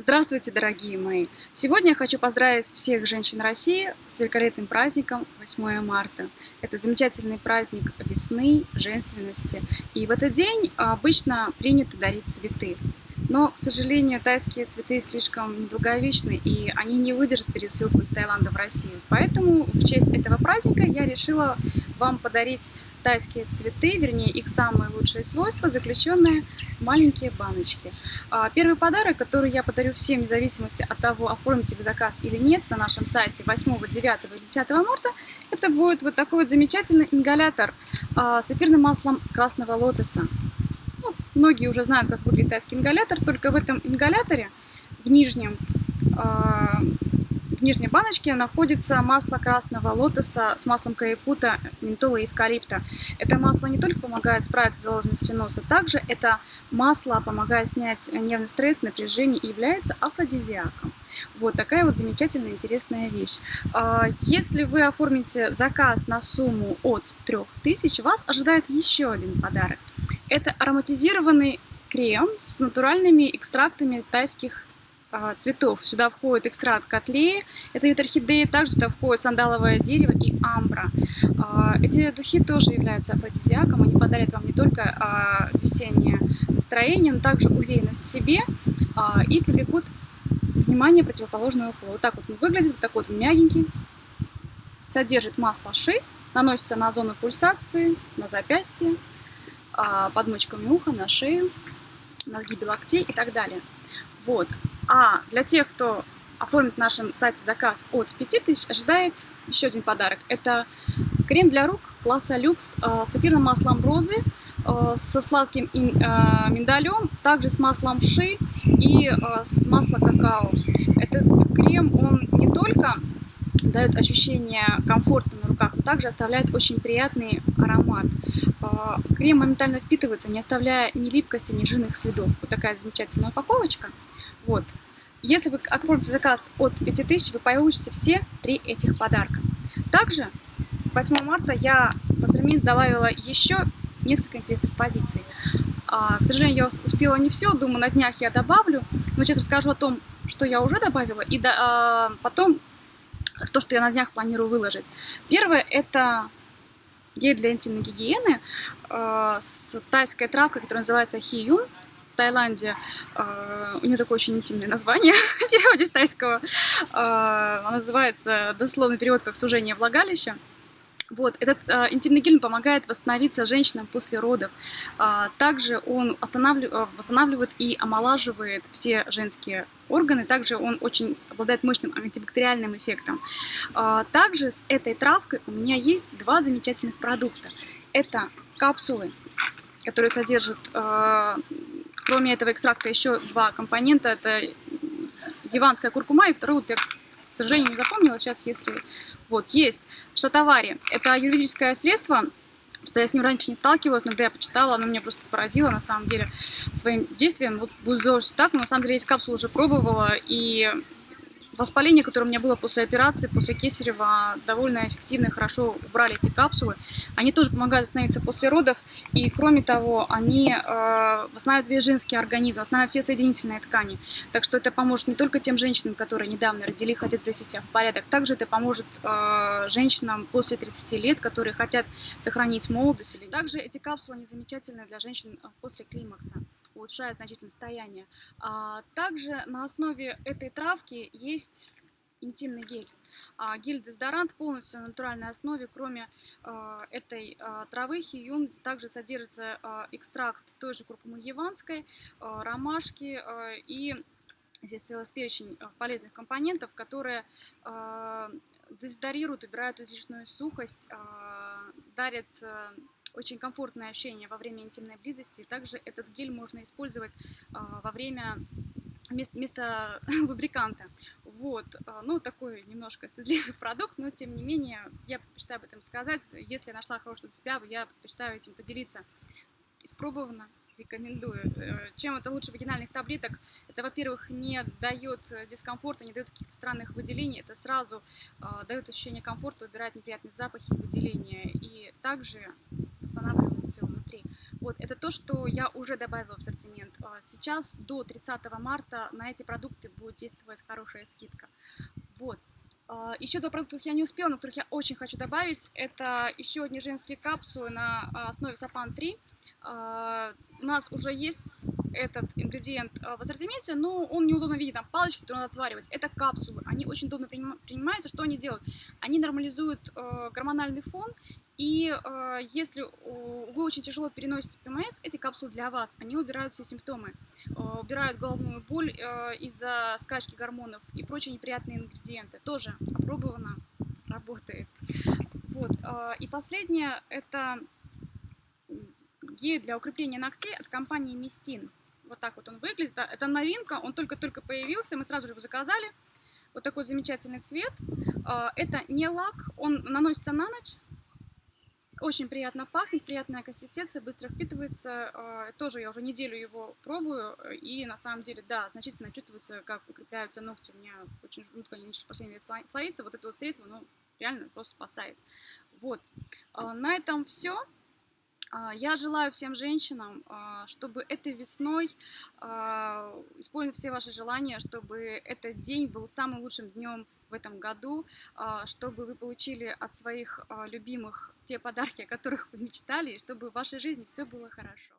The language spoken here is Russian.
Здравствуйте, дорогие мои! Сегодня я хочу поздравить всех женщин России с великолепным праздником 8 марта. Это замечательный праздник весны, женственности. И в этот день обычно принято дарить цветы. Но, к сожалению, тайские цветы слишком недолговечны, и они не выдержат пересылку из Таиланда в Россию. Поэтому в честь этого праздника я решила вам подарить тайские цветы, вернее их самые лучшие свойства, заключенные в маленькие баночки. А, первый подарок, который я подарю всем, вне зависимости от того, оформите вы заказ или нет, на нашем сайте 8, 9 или 10 марта, это будет вот такой вот замечательный ингалятор а, с эфирным маслом красного лотоса. Ну, многие уже знают, как выглядит тайский ингалятор, только в этом ингаляторе, в нижнем, а, нижней баночке находится масло красного лотоса с маслом каепута, ментола и эвкалипта. Это масло не только помогает справиться с заложенностью носа, также это масло помогает снять нервный стресс, напряжение и является афродизиаком. Вот такая вот замечательная, интересная вещь. А, если вы оформите заказ на сумму от 3000, вас ожидает еще один подарок. Это ароматизированный крем с натуральными экстрактами тайских цветов. Сюда входит экстракт котлеи, это вид орхидеи, также сюда входит сандаловое дерево и амбра. А, эти духи тоже являются афродизиаком, они подарят вам не только а, весеннее настроение, но также уверенность в себе и привлекут внимание противоположного пола. Вот так вот он выглядит, вот такой вот мягенький, содержит масло ши, наносится на зону пульсации, на запястье, под мочками уха, на шею, на сгибе локтей и так далее. Вот. А для тех, кто оформит на нашем сайте заказ от 5000, ожидает еще один подарок. Это крем для рук класса люкс э, с эфирным маслом розы, э, со сладким э, миндалем, также с маслом ши и с маслом какао. Этот крем, он не только дает ощущение комфорта на руках, но также оставляет очень приятный аромат. Крем моментально впитывается, не оставляя ни липкости, ни жирных следов. Вот такая замечательная упаковочка. Вот. Если вы оформите заказ от 5000, вы получите все три этих подарка. Также 8 марта я в ассортимент добавила еще несколько интересных позиций. А, к сожалению, я успела не все, думаю, на днях я добавлю. Но сейчас расскажу о том, что я уже добавила, и до, а, потом то, что я на днях планирую выложить. Первое – это гель для интимной гигиены а, с тайской травкой, которая называется хиюн. Таиланде. А, у нее такое очень интимное название в переводе с тайского. А, она называется, дословный перевод, как «сужение влагалища». Вот, этот э, интимный гель помогает восстановиться женщинам после родов. А, также он останавливает, восстанавливает и омолаживает все женские органы. Также он очень обладает мощным антибактериальным эффектом. А, также с этой травкой у меня есть два замечательных продукта. Это капсулы, которые содержат э, Кроме этого экстракта еще два компонента. Это яванская куркума и второй, вот я, к сожалению, не запомнила. Сейчас, если... Вот, есть шатавари. Это юридическое средство, что я с ним раньше не сталкивалась, но когда я почитала, оно меня просто поразило, на самом деле, своим действием. Вот буду делать так, но на самом деле есть капсулу уже пробовала, и Воспаление, которое у меня было после операции, после кесарева, довольно эффективно и хорошо убрали эти капсулы. Они тоже помогают восстановиться после родов. И кроме того, они э, восстанавливают весь женский организм, восстанавливают все соединительные ткани. Так что это поможет не только тем женщинам, которые недавно родили, хотят привести себя в порядок. Также это поможет э, женщинам после 30 лет, которые хотят сохранить молодость. Также эти капсулы, они замечательны для женщин э, после климакса улучшая значительно состояние. А также на основе этой травки есть интимный гель. А, гель-дезодорант полностью на натуральной основе, кроме э, этой э, травы хиюн, также содержится э, экстракт той же куркумы яванской, э, ромашки э, и здесь целый перечень полезных компонентов, которые э, дезодорируют, убирают излишнюю сухость, э, дарят э, очень комфортное ощущение во время интимной близости. Также этот гель можно использовать а, во время вместо лубриканта. Вот, а, ну, такой немножко стыдливый продукт, но, тем не менее, я предпочитаю об этом сказать. Если я нашла хорошего себя, я предпочитаю этим поделиться. Испробовано, рекомендую. Э, чем это лучше вагинальных таблеток? Это, во-первых, не дает дискомфорта, не дает каких-то странных выделений. Это сразу э, дает ощущение комфорта, убирает неприятные запахи и выделения. И также все внутри. Вот это то, что я уже добавила в ассортимент. А, сейчас до 30 марта на эти продукты будет действовать хорошая скидка. Вот. А, еще два продукта, которых я не успела, но которых я очень хочу добавить, это еще одни женские капсулы на основе Сапан 3. У нас уже есть этот ингредиент э, в ассортименте, но он неудобно видеть, там палочки, которые надо отваривать. Это капсулы, они очень удобно принимаются. Что они делают? Они нормализуют э, гормональный фон, и э, если вы очень тяжело переносите ПМС, эти капсулы для вас, они убирают все симптомы, убирают головную боль из-за скачки гормонов и прочие неприятные ингредиенты. Тоже опробовано, работает. Вот. И последнее, это гель для укрепления ногтей от компании Мистин. Вот так вот он выглядит. Это новинка, он только-только появился, мы сразу же его заказали. Вот такой замечательный цвет. А, это не лак, он наносится на ночь. Очень приятно пахнет, приятная консистенция, быстро впитывается. А, тоже я уже неделю его пробую, и на самом деле, да, значительно чувствуется, как укрепляются ногти. У меня очень жутко они начали последние слоиться. Вот это вот средство, ну, реально просто спасает. Вот. А, на этом все. А, я желаю всем женщинам, а, чтобы этой весной а, исполнить все ваши желания, чтобы этот день был самым лучшим днем в этом году, чтобы вы получили от своих любимых те подарки, о которых вы мечтали, и чтобы в вашей жизни все было хорошо.